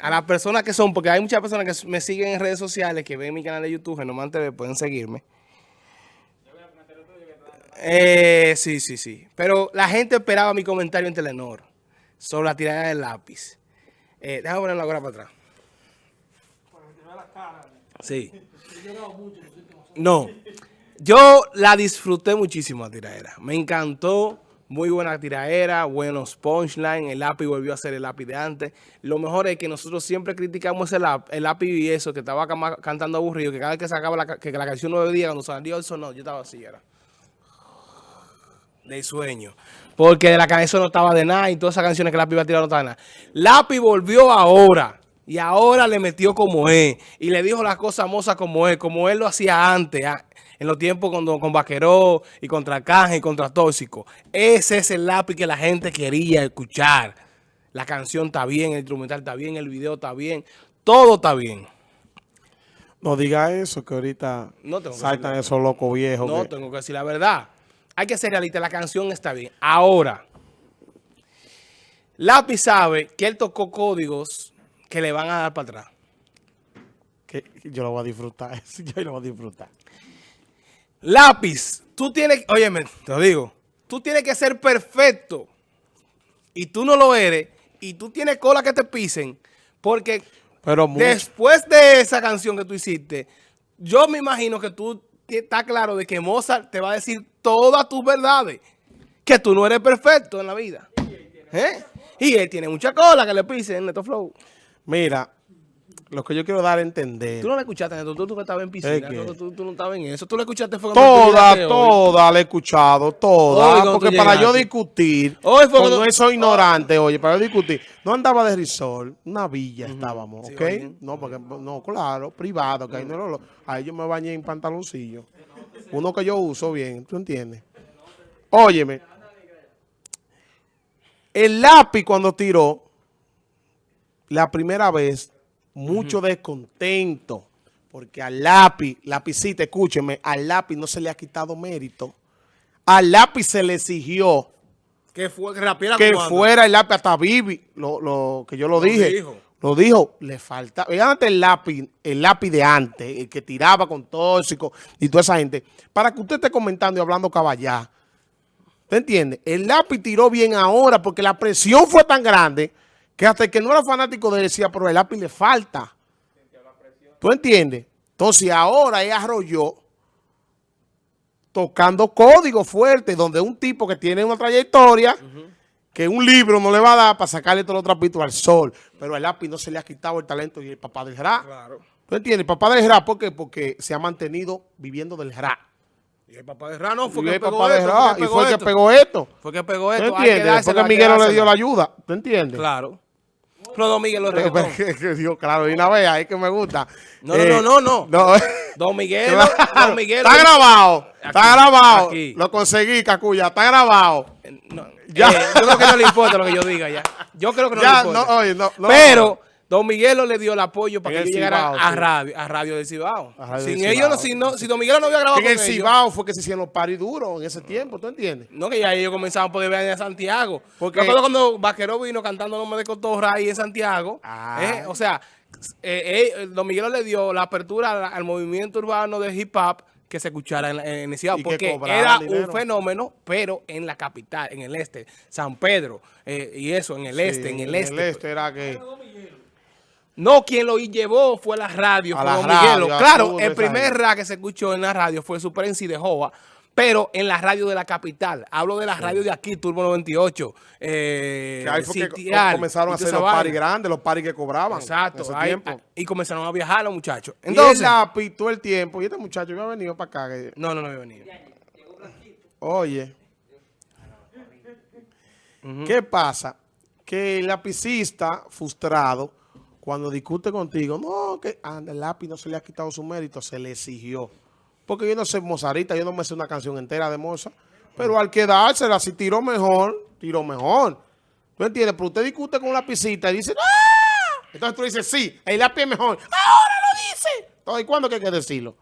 a las personas que son, porque hay muchas personas que me siguen en redes sociales, que ven mi canal de YouTube, Genomán TV, pueden seguirme. Eh, sí, sí, sí. Pero la gente esperaba mi comentario en Telenor sobre la tirada del lápiz. Eh, déjame ponerlo ahora para atrás. Sí. No. Yo la disfruté muchísimo la tiradera. Me encantó. Muy buena tiradera, buenos punchlines. El lápiz volvió a ser el lápiz de antes. Lo mejor es que nosotros siempre criticamos el lápiz, el y eso, que estaba cantando aburrido, que cada vez que sacaba la, que la canción nueve días, cuando salió el sonó, yo estaba así, era. De sueño. Porque de la canción no estaba de nada y todas esas canciones que Lápiz iba a tirar no estaban de nada. Lápiz volvió ahora. Y ahora le metió como es. Y le dijo las cosas mozas como es. Como él lo hacía antes. Ah, en los tiempos con, con Vaqueró y contra Canje y contra Tóxico. Ese es el lápiz que la gente quería escuchar. La canción está bien, el instrumental está bien, el video está bien. Todo está bien. No diga eso, que ahorita no tengo saltan esos locos viejos. No, tengo que decir la verdad. Hay que ser realista, la canción está bien. Ahora, Lápiz sabe que él tocó códigos que le van a dar para atrás. Que yo lo voy a disfrutar, yo lo voy a disfrutar. Lápiz, tú tienes, óyeme, te lo digo, tú tienes que ser perfecto y tú no lo eres y tú tienes cola que te pisen porque Pero después de esa canción que tú hiciste, yo me imagino que tú estás claro de que Mozart te va a decir todas tus verdades, que tú no eres perfecto en la vida. ¿Eh? Y él tiene mucha cola que le pisen en Neto Flow. Mira, lo que yo quiero dar a entender. Tú no la escuchaste, tú, tú, tú estabas en piscina, tú, tú, no estabas en eso. Tú la escuchaste fue Toda, toda la he escuchado, toda. porque para yo discutir, hoy fue cuando eso ignorante, oye, para yo discutir, no andaba de risol, una villa estábamos, ¿ok? No, porque, no, claro, privado, que ahí, no, ahí yo me bañé en pantaloncillo. Uno que yo uso bien, ¿tú entiendes? Óyeme, el lápiz cuando tiró, la primera vez, mucho descontento, porque al lápiz, lapicita, escúcheme, al lápiz no se le ha quitado mérito. Al lápiz se le exigió que, fue, que, fuera el lápiz hasta Vivi, lo, que yo lo, dije. Lo dijo, le falta. Antes el lápiz, el lápiz de antes, el que tiraba con tóxico y toda esa gente, para que usted esté comentando y hablando caballá. ¿Te entiende? El lápiz tiró bien ahora porque la presión fue tan grande que hasta el que no era fanático de él decía, pero el lápiz le falta. ¿Tú entiendes? Entonces ahora él arrolló tocando código fuerte, donde un tipo que tiene una trayectoria, que un libro no le va a dar para sacarle todo los trapitos al sol, pero el lápiz no se le ha quitado el talento y el papá del rap. Claro. ¿Tú entiendes? El papá del rap, ¿por qué? Porque se ha mantenido viviendo del rap. Y el papá de Ra no, fue y que el papá de Ra, y fue el que pegó esto. Fue que pegó esto. ¿Tú entiendes? Porque Miguel le dio la ayuda. ¿Tú entiendes? Claro. Pero Don Miguel lo reggaetón. claro, y una vez ahí que me gusta. No, no, no, no, no. Don Miguel, Don Miguel. Está grabado, está grabado. Lo conseguí, Cacuya, está grabado. No, ya. Eh, yo creo que no le importa lo que yo diga ya. Yo creo que no le importa. No, oye, no, no, Pero Don Miguelo le dio el apoyo para que yo llegara a radio, a radio del Cibao. Sin ellos, si, no, si Don Miguelo no había grabado en el Cibao fue que se hicieron los paris duros en ese tiempo, ¿tú entiendes? No, que ya ellos comenzaban a poder ver a Santiago. Porque cuando Vaquero vino cantando Nombre de Cotorra ahí en Santiago, ah. eh, o sea, eh, eh, Don Miguelo le dio la apertura al, movimiento urbano de hip hop que se escuchara en, en el Cibao, porque era un fenómeno, pero en la capital, en el este, San Pedro, y eso, en el este, en el este. En el este era que... No, quien lo llevó fue la radio, fue Don Miguelo. Claro, el primer rap que se escuchó en la radio fue Super y de Jova, pero en la radio de la capital. Hablo de la radio de aquí, Turbo 98. Eh, que ahí fue que comenzaron a hacer los paris grandes, los paris que cobraban. Exacto. y comenzaron a viajar los muchachos. Entonces, y lápiz todo el tiempo. Y este muchacho había venido para acá. No, no, no había venido. Oye. ¿Qué pasa? Que el lapicista frustrado cuando discute contigo, no, que anda, el lápiz no se le ha quitado su mérito, se le exigió. Porque yo no soy mozarita, yo no me sé una canción entera de Moza, pero al quedársela, si tiró mejor, tiró mejor. ¿Tú entiendes? Pero usted discute con un lapicita y dice, ¡ah! Entonces tú dices, sí, el lápiz es mejor. ¡Ahora lo dice! Entonces, ¿cuándo que hay que decirlo?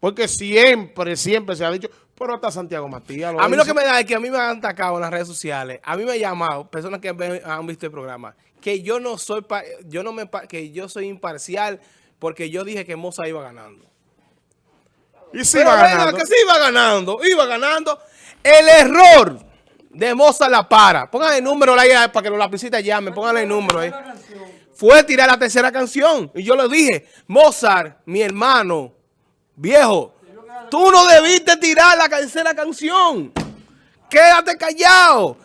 Porque siempre, siempre se ha dicho, Pero está Santiago Matías. A mí lo que me da es que a mí me han atacado en las redes sociales. A mí me han llamado personas que han visto el programa. Que yo no soy, yo no me, que yo soy imparcial porque yo dije que Moza iba ganando. Y sí iba ganando. que sí iba ganando, iba ganando. El error de Moza la para. Pónganle el número ahí para que los lapicitas llamen. Pónganle el número ahí. Fue tirar la tercera canción. Y yo le dije, Mozart, mi hermano, viejo, Tú no debiste tirar la tercera canción. Quédate callado.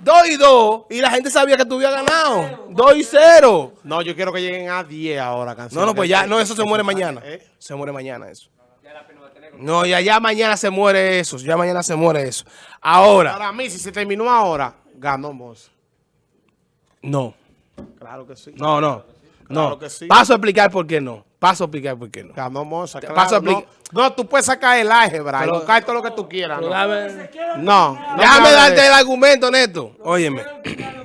Dos y dos. Y la gente sabía que tú habías ganado. Dos y cero. No, yo quiero que lleguen a 10 ahora canción. No, no, pues ya, no, eso se muere mañana. ¿Eh? Se muere mañana eso. No, ya, ya mañana se muere eso. Ya mañana se muere eso. Ahora. Para mí, si se terminó ahora, ganó Moss. No. Claro que sí. No, no. no. Que sí. Paso a explicar por qué no. Paso a explicar por qué no. Ganó Moza, Paso a explicar. No, tú puedes sacar el álgebra y buscar todo lo que tú quieras. No, no, Déjame darte el argumento, Neto. Óyeme.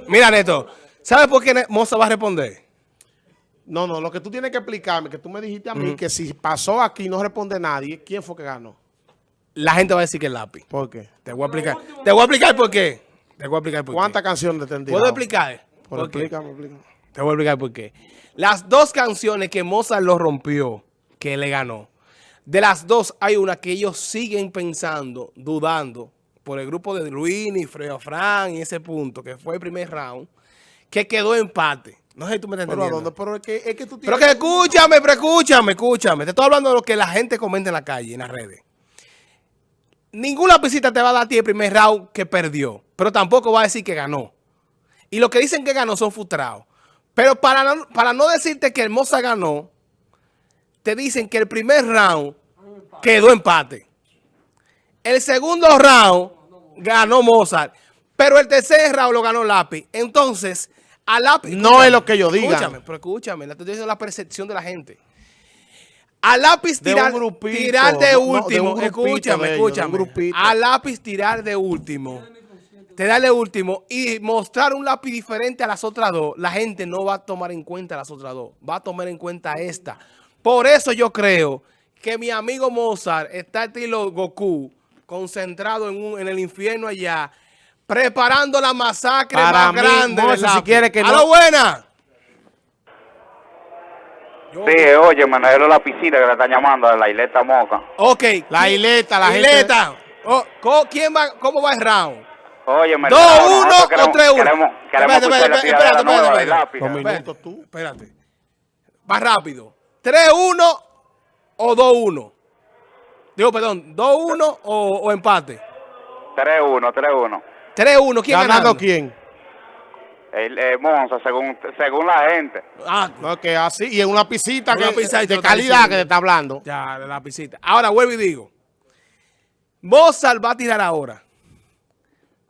Mira, Neto. ¿Sabes por qué Moza va a responder? No, no, lo que tú tienes que explicarme, que tú me dijiste a mí, que si pasó aquí y no responde nadie, ¿quién fue que ganó? La gente va a decir que el lápiz. ¿Por qué? Te voy a explicar. Te voy a explicar por qué. Te voy a explicar por qué. ¿Cuántas canciones tendría? ¿Puedo explicar? Por explícame, explícame. Te voy a explicar por qué. Las dos canciones que Mozart lo rompió, que le ganó, de las dos hay una que ellos siguen pensando, dudando, por el grupo de Luis y Freo Fran y ese punto, que fue el primer round, que quedó empate. No sé si tú me estás entendiendo. Pero, es, que, es que tú tienes... Pero que escúchame, pero escúchame, escúchame. Te estoy hablando de lo que la gente comenta en la calle, en las redes. Ninguna visita te va a dar a ti el primer round que perdió, pero tampoco va a decir que ganó. Y lo que dicen que ganó son frustrados. Pero para no, para no decirte que Hermosa ganó, te dicen que el primer round quedó empate. El segundo round ganó Mozart. Pero el tercer round lo ganó Lápiz. Entonces, a Lápiz... No es lo que yo diga. Escúchame, pero escúchame. Estoy diciendo la percepción de la gente. A lápiz tirar de, tirar de último. escúchame, escúchame. A lápiz tirar de último te darle último y mostrar un lápiz diferente a las otras dos, la gente no va a tomar en cuenta las otras dos, va a tomar en cuenta esta. Por eso yo creo que mi amigo Mozart está estilo Goku, concentrado en, el infierno allá, preparando la masacre más grande. si quiere que ¡A lo buena! Sí, oye, Manuel la piscina que le están llamando a la Ileta Moca. Ok. La Ileta, la Ileta. Oh, ¿quién va, ¿Cómo va el round? Oye, 2-1 o 3-1. Queremos, queremos espérate, espérate, espérate, espérate, Dos minutos tú. Espérate. Va rápido. ¿3-1 o 2-1? Digo, perdón, ¿2-1 o, o, empate? 3-1, 3-1. 3-1, ¿quién ganando? quién? El Monza, según, según la gente. Ah, no, que así, y en una pisita, que, de calidad que te está hablando. Ya, de la pisita. Ahora vuelvo y digo, Mozart va a tirar ahora.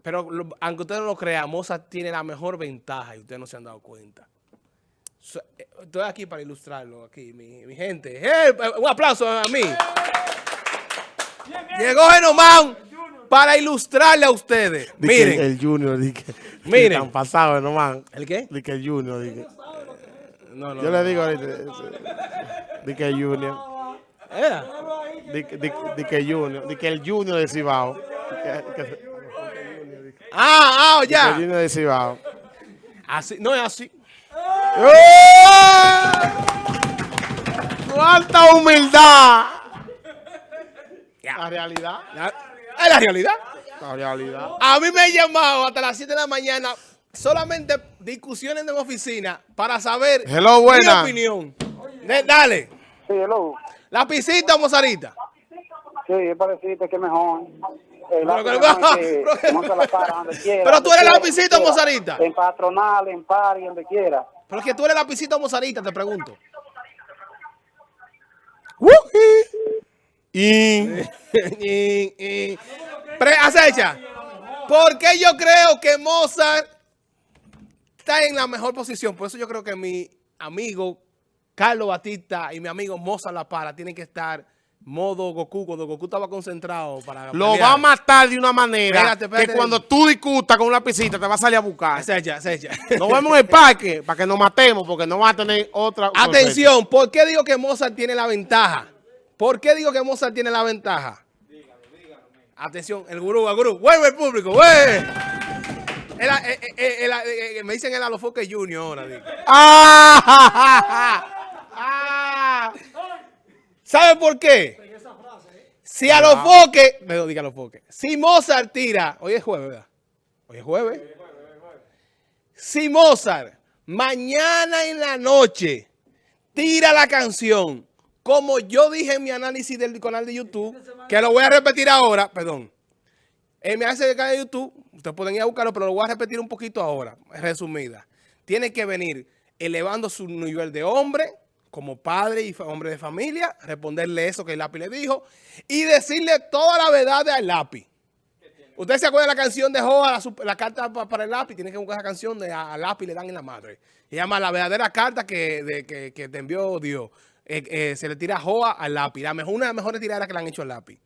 Pero aunque usted no lo crea, Mozart tiene la mejor ventaja y ustedes no se han dado cuenta. Eh, estoy aquí para ilustrarlo, aquí, mi, gente. Eh, un aplauso a mí. Llegó Genomán para ilustrarle a ustedes. miren. el Junior, dije. Miren. Están pasados, Genomán. ¿El qué? Dije el Junior, dije. No, no, Yo le digo ahorita. Dije el Junior. ¿Era? Dije el Junior. Dije el Junior de Cibao. Ah, ah, ya. Así, no es así. ¡Oh! ¡Cuánta humildad! La realidad. ¿Es la realidad? La realidad. A mí me han llamado hasta las 7 de la mañana solamente discusiones en oficina para saber hello, buena. mi opinión. dale. Sí, hello. ¿La pisita o mozarita? Sí, es parecido, que mejor. Pero, tú eres lapicito mozarita. En patronal, en pari, donde quiera. Pero es que tú eres lapicito mozarita, te pregunto. y, y, acecha. ¿Por qué yo creo que Mozart está en la mejor posición? Por eso yo creo que mi amigo Carlos Batista y mi amigo Mozart La Para tienen que estar modo Goku, cuando Goku estaba concentrado para Lo va a matar de una manera que cuando tú discutas con una pisita te va a salir a buscar. Echa. Nos vemos en el parque para que nos matemos porque no va a tener otra... Atención, ¿por qué digo que Mozart tiene la ventaja? ¿Por qué digo que Mozart tiene la ventaja? Atención, el gurú, el gurú. ¡Vuelve el público! ¡Vuelve! El- eh, eh, el- eh, me dicen el Alofoque Junior ahora. digo. ¡Ah! ¡Ah! ¿Sabe por qué? Si Alofoque, me lo diga Alofoque. Si Mozart tira, hoy es jueves, ¿verdad? Hoy es jueves. Si Mozart mañana en la noche tira la canción, como yo dije en mi análisis del canal de YouTube, que lo voy a repetir ahora, perdón. En mi análisis del canal de YouTube, ustedes pueden ir a buscarlo, pero lo voy a repetir un poquito ahora, resumida. Tiene que venir elevando su nivel de hombre, como padre y hombre de familia, responderle eso que el lápiz le dijo, y decirle toda la verdad al lápiz. ¿Usted se acuerda de la canción de Joa, la, carta pa- para el lápiz? Tiene que buscar esa canción de a- lápiz le dan en la madre. Se llama La verdadera carta que, que, que te envió Dios. Eh, eh, se le tira a Joa al lápiz. La mejor, una de las mejores tiraderas que le han hecho al lápiz.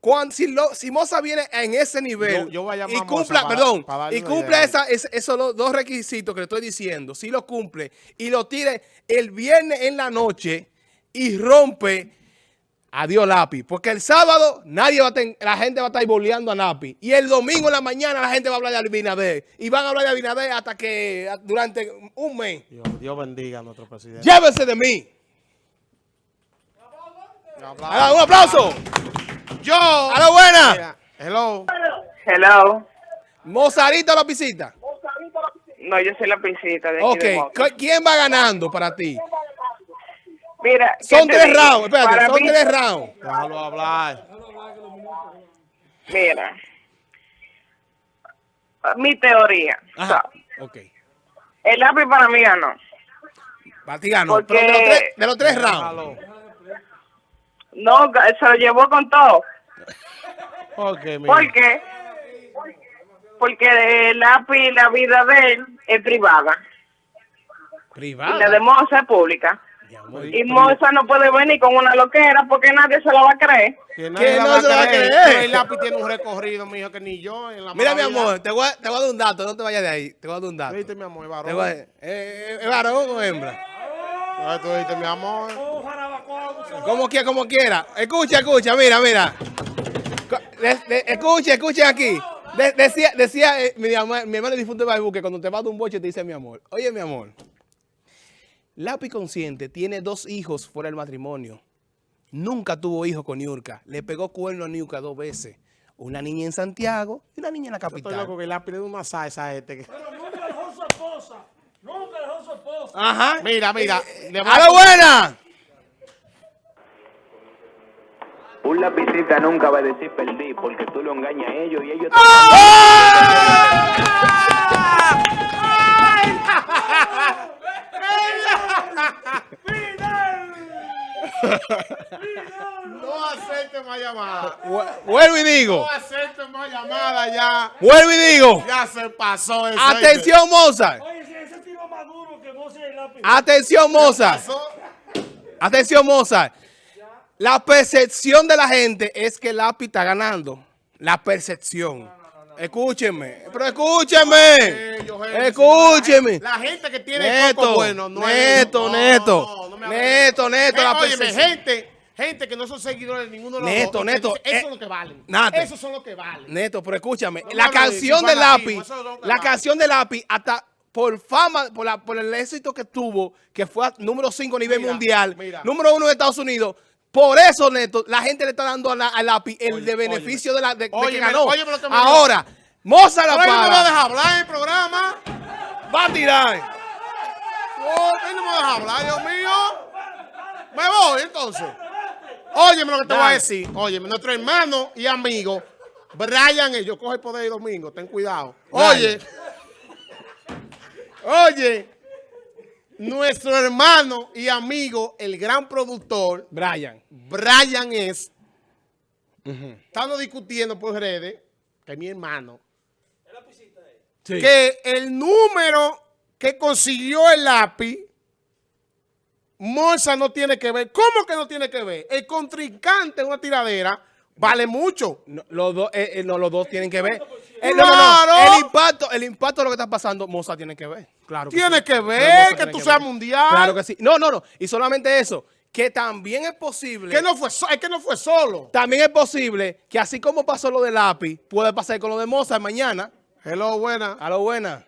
Cuando, si, lo, si Moza viene en ese nivel Yo- yo voy a llamar y a Moza cumpla, para- perdón, para y esa, es- esos dos requisitos que le estoy diciendo, si lo cumple y lo tire el viernes en la noche y rompe, adiós lápiz. Porque el sábado nadie va a ten- la gente va a estar boleando a lápiz. Y el domingo en la mañana la gente va a hablar de Abinader. Y van a hablar de Abinader hasta que durante un mes. Dios, Dios bendiga a nuestro presidente. Llévense de mí. Hagan un aplauso. Yo. A la buena. Mira, Hello. Hello. Mozarito la pisita. No, yo soy la pisita de aquí Ok, de Moca. ¿Qu- ¿quién va ganando para ti? Mira, ¿qué Son tres digo? rounds, espérate, Para son mí- tres rounds. Déjalo hablar. Mira. Mi teoría. Ajá, ok. el lápiz para mí ganó. Para ti ganó. Porque- Pero de los tres, de los tres rounds. No, se lo llevó con todo. Ok, mira. ¿Por qué? Porque el lápiz, la vida de él es privada. Y Privada. la de Moza es pública. Y Moza no puede venir con una loquera porque nadie se lo va a creer. Que la no se va a creer. El lápiz tiene un recorrido, mijo, que ni yo. En la Mira, mi amor, te voy, a, te voy a dar un dato, no te vayas de ahí. Te voy a dar un dato. ¿Viste, mi amor? Te Varón. a- eh, eh, ¿Es varón o hembra? Ah, tú viste, mi amor. Como quiera, como quiera. Escucha, escucha, mira, mira. Co- de- de- escucha, escucha aquí. De- decía, decía eh, mi, mi hermano difunto de Baibu que cuando te vas de un boche te dice mi amor. Oye, mi amor. Lápiz Consciente tiene dos hijos fuera del matrimonio. Nunca tuvo hijos con Niurka. Le pegó cuerno a Niurka dos veces. Una niña en Santiago y una niña en la Estoy loco capital. que lápiz le da una salsa a este. que- Ajá. Mira, mira. le ¡A va- la buena! Un lapicita nunca va a decir perdí porque tú lo engañas a ellos y ellos te No acepte más llamada. Vu- Vuelvo y digo. No acepte más llamada ya. Vuelvo y digo. Ya se pasó eso. Atención, Mozart. Atención, Mozart. Pasó. Atención, Mozart. La percepción de la gente es que el lápiz está ganando. La percepción. Escúcheme. Pero escúcheme. Escúcheme. La gente que tiene Neto, coco bueno no es- neto, no, neto, no, no neto, neto, Eh, la óyeme, gente, gente que no son seguidores de ninguno de los Neto, dos. neto, Eso eh, es lo que valen. Eso son lo que valen. Neto, pero escúchame. La de canción del fanatismo, lápiz, la canción del lápiz, hasta por fama, por, la- por el éxito que tuvo, que fue a número 5 a nivel Mira, mundial, mira. número 1 de Estados Unidos. Por eso, Neto, la gente le está dando a la- el Oye, de beneficio de, la, de, de que ganó. Ahora, Moza la él no me para. deja hablar en el programa. Va a tirar. Oh, él no me deja hablar, Dios mío. Me voy entonces. Óyeme lo que te voy a decir. Óyeme, nuestro hermano y amigo, Brian, yo coge el poder el domingo, ten cuidado. Oye, oye, nuestro hermano y amigo, el gran productor, Brian. Brian es, estamos discutiendo por redes, que es mi hermano, Sí. que el número que consiguió el lápiz, Morsa no tiene que ver. ¿Cómo que no tiene que ver? El contrincante en una tiradera vale mucho. No, los, dos, eh, eh, no, los dos tienen que ver. Eh, no, no, no. ¡Claro! El impacto, el impacto de lo que está pasando, Moza tiene que ver. Claro que Tiene sí. que ver que tú seas mundial. Claro que sí. No, no, no. Y solamente eso. que también es posible... Que no fue, so- es que no fue solo. También es posible que así como pasó lo de lápiz, puede pasar con lo de Mozart mañana. Hello, buena. A lo buena.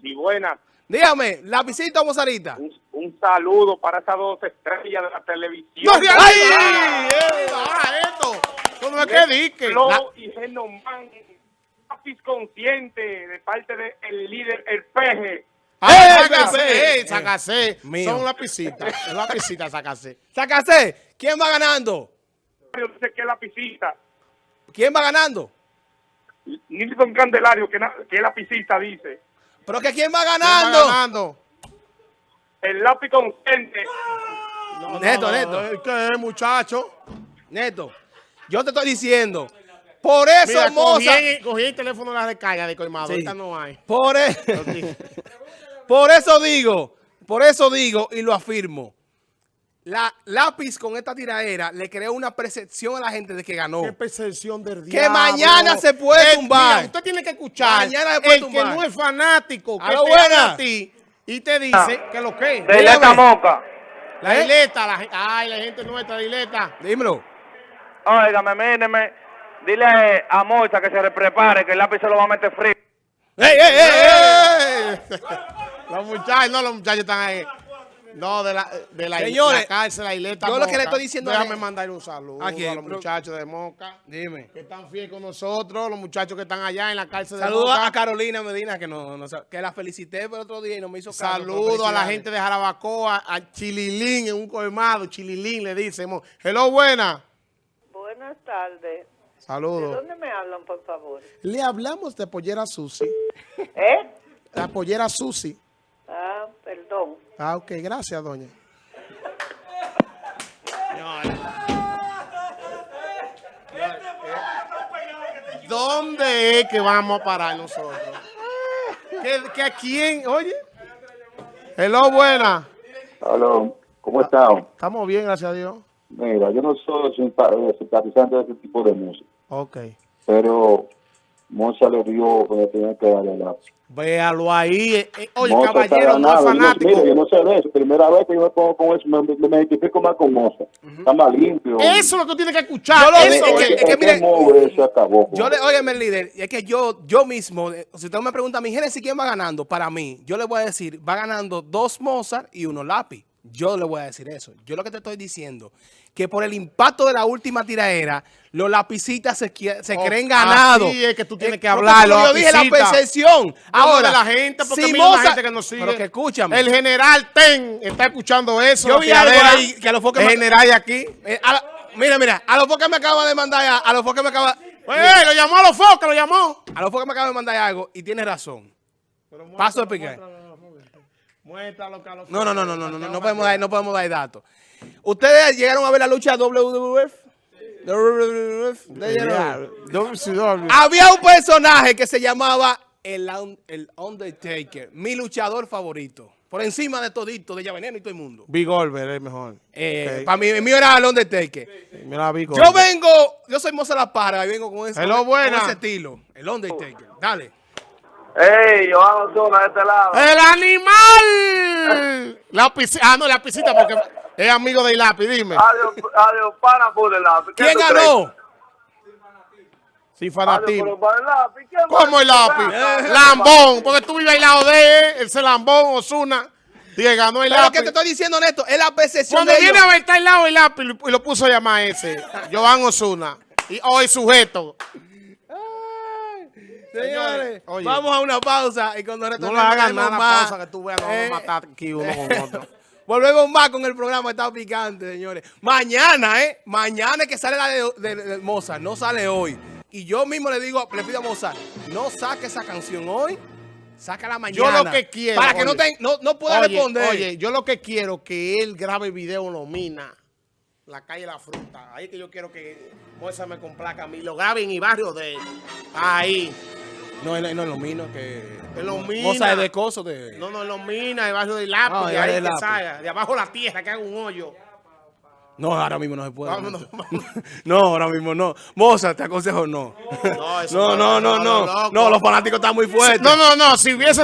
Y buena, Dígame, ¿lapicita o Mozarita? un, un saludo para esas dos estrellas de la televisión. ¡No ¡Ay! ¡Eh, ah, esto! No es que dique. Flo La- y Genomán, lápiz consciente de parte del líder, el peje. ¡Eh, Sacacé. Mío. Son lapicitas. Es lapicita, Sacacé. Sácase. ¿Quién va ganando? Yo sé que es lapicita. ¿Quién va ganando? Nilson Candelario, que, que es lapicita, dice. ¿Pero que quién va ¿Quién va ganando? ganando? El lápiz consciente. Neto, No, Neto, es que es, muchacho. Neto. Yo te estoy diciendo. Por eso Mira, cogí, el- cogí el teléfono de la recarga de Colmado. Sí. Ahorita no hay. Por, e- por eso digo, por eso digo y lo afirmo. La lápiz con esta tiraera le creó una percepción a la gente de que ganó. Qué percepción del Que diablo. mañana se puede tumbar. mira, usted tiene que escuchar. Mañana se puede el tumbar. que no es fanático, que A buena. a ti y te dice que lo que es. De Ileta Moca. La ¿Eh? isleta, la, ay, la gente nuestra, la isleta. Dímelo. Óigame, míreme. Dile a Mocha que se prepare, que el lápiz se lo va a meter frío. ¡Ey, ey, ey, ey! Los muchachos, no, los muchachos están ahí. No, de la, de la, Señores, la cárcel, la isleta. yo lo que le estoy diciendo Déjame es- mandar un saludo ¿A a, quién? los muchachos de Moca. Dime. Que están fieles con nosotros, los muchachos que están allá en la cárcel de Saludos Moca. a Carolina Medina, que, no, que la felicité el otro día y no me hizo caso. pero Saludo a la gente de Jarabacoa, a Chililín en un colmado. Chililín le decimos. Hello, buena. Buenas tardes. ¿De Saludos. dónde me hablan, por favor? Le hablamos de Pollera Susi. ¿Eh? La Pollera Susi. Ah, ok, gracias, doña. ¿Dónde es que vamos a parar nosotros? ¿Que, que a quién? Oye. Hello, buena. Aló, ¿cómo están? Estamos bien, gracias a Dios. Mira, yo no soy simpa- simpatizante de ese tipo de música, Ok. pero Moza le dio que le tenía que darle la. Véalo ahí. eh, eh, Oye, Moza caballero, no es. Yo fanático. Mira, yo no sé de eso. Primera vez que yo me pongo con eso, me, me- me identifico más con Moza. Está más limpio. Eso es lo que tiene que escuchar. Yo lo- Eso es que- es. es que mire- mire, se acabó. Yo le, óyeme, líder, es que yo, yo mismo, eh, si usted me pregunta a mi Génesis, ¿quién va ganando? Para mí, yo le voy a decir, va ganando dos Mozart y uno lápiz. Yo le voy a decir eso. Yo lo que te estoy diciendo, que por el impacto de la última tiraera, los lapicitas se, Oh, creen ganados. así es que tú tienes que porque hablar, Yo dije la percepción. Ahora, de la gente, porque si mira la Mozart- gente que nos sigue. Pero que escúchame. El general Ten está escuchando eso. Yo vi algo ahí que a los focos El general aquí. Eh, a la- mira, mira, a los focos me acaba de mandar, a, a los focos me acaba, ¡Eh! Lo llamó a los focos, lo llamó. a los focos me acaba de mandar algo y tiene razón. Paso a explicar. Muéstralo, Carlos. No, no, no, no, no, no, no, no podemos dar, no podemos dar datos. ¿Ustedes llegaron a ver la lucha WWF? Había un personaje que se llamaba el, Un- el Undertaker, mi luchador favorito. Por encima de todito, de Veneno y todo el mundo. Big Olver es mejor. Eh. Para mí, el mío era el Undertaker. Mira, Big Yo vengo, yo soy Moza La Parra y vengo con ese, Hello, con buena. ese estilo. El Undertaker. Dale. Ey, Johan Osuna de este lado. ¡El animal! La. Ah, no, la piscina porque es amigo de Ilapi, dime. Adiós, adiós, pana por el lápiz. ¿Qué ¿Quién ganó? Sin Adiós, fanatismo. pero el lápiz. ¿Quién ¿Cómo el lápiz? Lambón, porque tú vives al lado de él, ese Lambón, Osuna. Dije, ganó el Pero lápiz. que te estoy diciendo, Neto, es la percepción Cuando de viene ellos. a ver, está al lado del lápiz y lo puso a llamar ese, Joan Osuna. Y hoy sujeto. Señores, Oye. vamos a una pausa y cuando No retornemos le hagas volvemos nada, más. pausa que tú veas, vamos Eh, a matar aquí uno con otro. Volvemos más con el programa Está Picante, señores. Mañana, ¿eh? Mañana es que sale la de, de- de Mozart, no sale hoy. Y yo mismo le digo, le pido a Mozart, no saque esa canción hoy, sácala Yo mañana. lo que quiero. Para que no, te- no, no pueda oye, responder. Oye, yo lo que quiero que él grabe video en Lomina, la calle La Fruta. Ahí que yo quiero que Moza me complaca a mí. Lo grabe en mi barrio de él. Ahí. No, no, no es lo mismo que... En Lomina. Mozart es de coso de... No, no, en Lomina, el barrio del lápiz. Ah, de ahí del que salga. De abajo la tierra, que haga un hoyo. No, ahora mismo no se puede. No, ahora mismo no. Mozart, te aconsejo no. No, No, no, no. No, los fanáticos están muy fuertes. No, no, no. Si hubiese